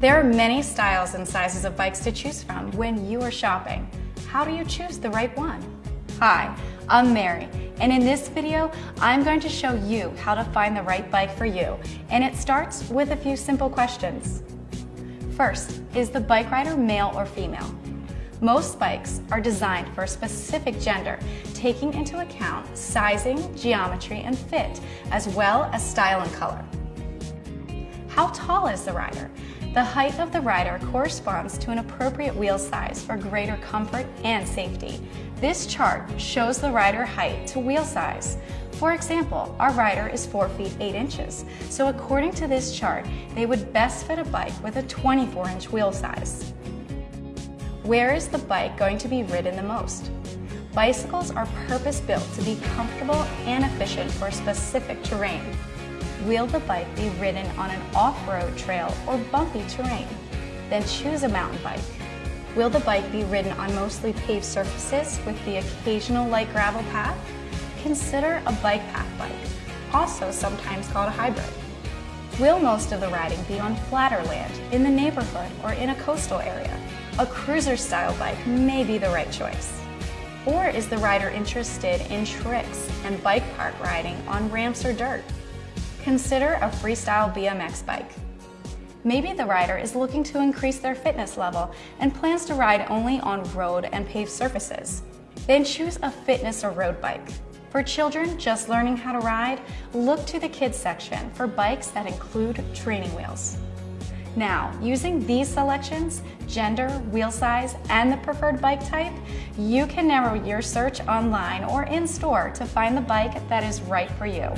There are many styles and sizes of bikes to choose from when you are shopping. How do you choose the right one? Hi, I'm Mary, and in this video, I'm going to show you how to find the right bike for you, and it starts with a few simple questions. First, is the bike rider male or female? Most bikes are designed for a specific gender, taking into account sizing, geometry, and fit, as well as style and color. How tall is the rider? The height of the rider corresponds to an appropriate wheel size for greater comfort and safety. This chart shows the rider height to wheel size. For example, our rider is 4 feet 8 inches, so according to this chart, they would best fit a bike with a 24 inch wheel size. Where is the bike going to be ridden the most? Bicycles are purpose-built to be comfortable and efficient for specific terrain. Will the bike be ridden on an off-road trail or bumpy terrain? Then choose a mountain bike. Will the bike be ridden on mostly paved surfaces with the occasional light gravel path? Consider a bike path bike, also sometimes called a hybrid. Will most of the riding be on flatter land, in the neighborhood, or in a coastal area? A cruiser style bike may be the right choice. Or is the rider interested in tricks and bike park riding on ramps or dirt? Consider a freestyle BMX bike. Maybe the rider is looking to increase their fitness level and plans to ride only on road and paved surfaces. Then choose a fitness or road bike. For children just learning how to ride, look to the kids section for bikes that include training wheels. Now, using these selections, gender, wheel size, and the preferred bike type, you can narrow your search online or in store to find the bike that is right for you.